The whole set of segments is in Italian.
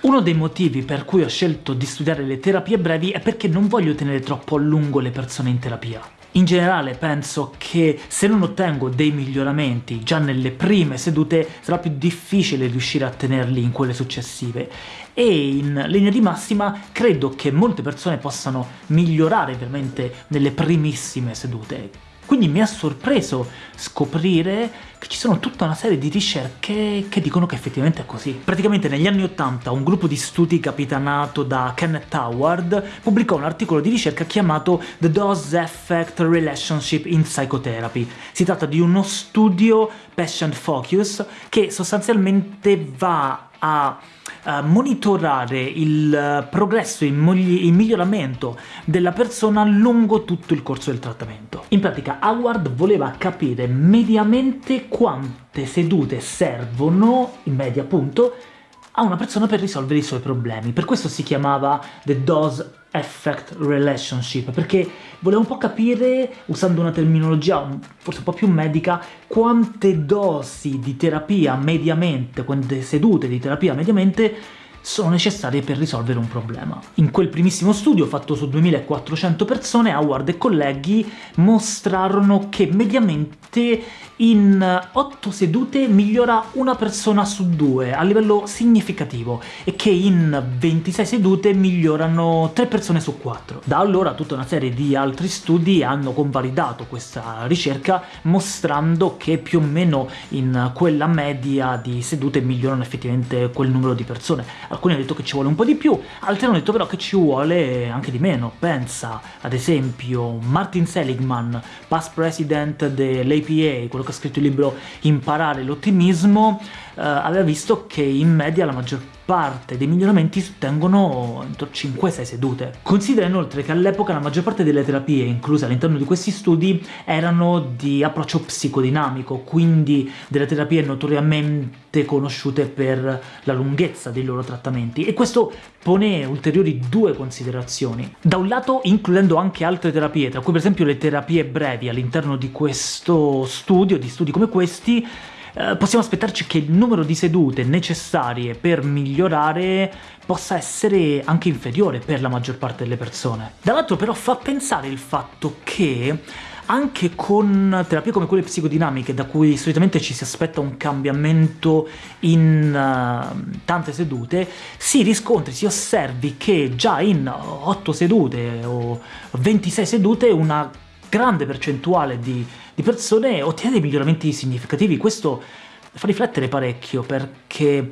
Uno dei motivi per cui ho scelto di studiare le terapie brevi è perché non voglio tenere troppo a lungo le persone in terapia. In generale penso che se non ottengo dei miglioramenti già nelle prime sedute sarà più difficile riuscire a tenerli in quelle successive e in linea di massima credo che molte persone possano migliorare veramente nelle primissime sedute. Quindi mi ha sorpreso scoprire che ci sono tutta una serie di ricerche che dicono che effettivamente è così. Praticamente negli anni 80 un gruppo di studi capitanato da Kenneth Howard pubblicò un articolo di ricerca chiamato The Dose Effect Relationship in Psychotherapy. Si tratta di uno studio patient focus che sostanzialmente va a monitorare il uh, progresso, il, il, miglioramento della persona lungo tutto il corso del trattamento. In pratica Howard voleva capire mediamente quante sedute servono, in media appunto, a una persona per risolvere i suoi problemi. Per questo si chiamava The Dose Effect Relationship, perché volevo un po' capire, usando una terminologia forse un po' più medica, quante dosi di terapia mediamente, quante sedute di terapia mediamente sono necessarie per risolvere un problema. In quel primissimo studio, fatto su 2400 persone, Howard e colleghi mostrarono che mediamente in 8 sedute migliora una persona su due, a livello significativo, e che in 26 sedute migliorano 3 persone su 4. Da allora tutta una serie di altri studi hanno convalidato questa ricerca, mostrando che più o meno in quella media di sedute migliorano effettivamente quel numero di persone alcuni hanno detto che ci vuole un po' di più, altri hanno detto però che ci vuole anche di meno. Pensa, ad esempio, Martin Seligman, past president dell'APA, quello che ha scritto il libro Imparare l'ottimismo, aveva visto che in media la maggior parte dei miglioramenti si ottengono entro 5-6 sedute. Considera inoltre che all'epoca la maggior parte delle terapie incluse all'interno di questi studi erano di approccio psicodinamico, quindi delle terapie notoriamente conosciute per la lunghezza dei loro trattamenti, e questo pone ulteriori due considerazioni. Da un lato includendo anche altre terapie, tra cui per esempio le terapie brevi all'interno di questo studio, di studi come questi, eh, possiamo aspettarci che il numero di sedute necessarie per migliorare possa essere anche inferiore per la maggior parte delle persone. Dall'altro però fa pensare il fatto che anche con terapie come quelle psicodinamiche, da cui solitamente ci si aspetta un cambiamento in uh, tante sedute, si riscontri, si osservi che già in 8 sedute o 26 sedute una grande percentuale di, di persone ottiene dei miglioramenti significativi. Questo fa riflettere parecchio, perché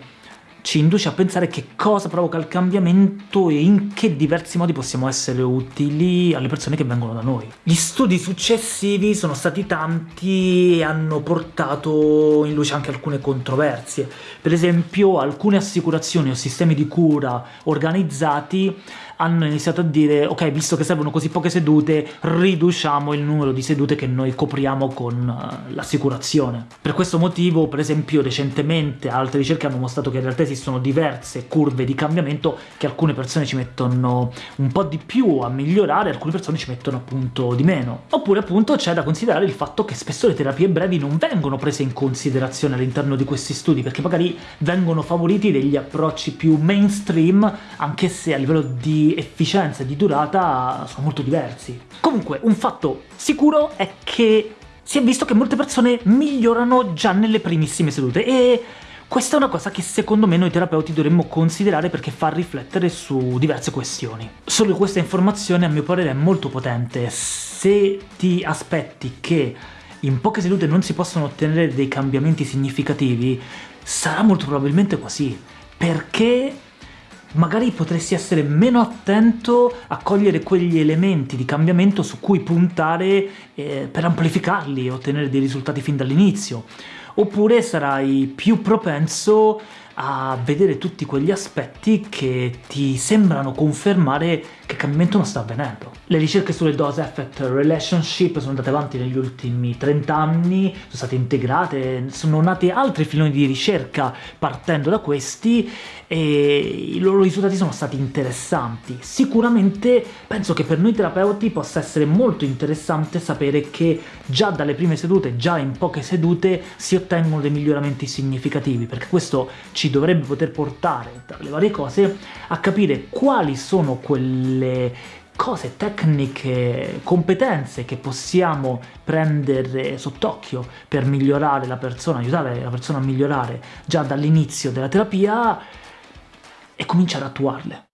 ci induce a pensare che cosa provoca il cambiamento e in che diversi modi possiamo essere utili alle persone che vengono da noi. Gli studi successivi sono stati tanti e hanno portato in luce anche alcune controversie. Per esempio alcune assicurazioni o sistemi di cura organizzati hanno iniziato a dire ok, visto che servono così poche sedute, riduciamo il numero di sedute che noi copriamo con uh, l'assicurazione. Per questo motivo, per esempio, recentemente altre ricerche hanno mostrato che in realtà esistono diverse curve di cambiamento che alcune persone ci mettono un po' di più a migliorare, alcune persone ci mettono appunto di meno. Oppure appunto c'è da considerare il fatto che spesso le terapie brevi non vengono prese in considerazione all'interno di questi studi, perché magari vengono favoriti degli approcci più mainstream, anche se a livello di efficienza e di durata sono molto diversi. Comunque, un fatto sicuro è che si è visto che molte persone migliorano già nelle primissime sedute, e questa è una cosa che secondo me noi terapeuti dovremmo considerare perché fa riflettere su diverse questioni. Solo questa informazione a mio parere è molto potente. Se ti aspetti che in poche sedute non si possano ottenere dei cambiamenti significativi, sarà molto probabilmente così, perché magari potresti essere meno attento a cogliere quegli elementi di cambiamento su cui puntare eh, per amplificarli e ottenere dei risultati fin dall'inizio. Oppure sarai più propenso a vedere tutti quegli aspetti che ti sembrano confermare che cambiamento non sta avvenendo. Le ricerche sulle dose effect relationship sono andate avanti negli ultimi 30 anni, sono state integrate, sono nati altri filoni di ricerca partendo da questi e i loro risultati sono stati interessanti. Sicuramente penso che per noi terapeuti possa essere molto interessante sapere che già dalle prime sedute, già in poche sedute, si ottengono dei miglioramenti significativi, perché questo ci dovrebbe poter portare, tra le varie cose, a capire quali sono quelle cose, tecniche, competenze che possiamo prendere sott'occhio per migliorare la persona, aiutare la persona a migliorare già dall'inizio della terapia e cominciare ad attuarle.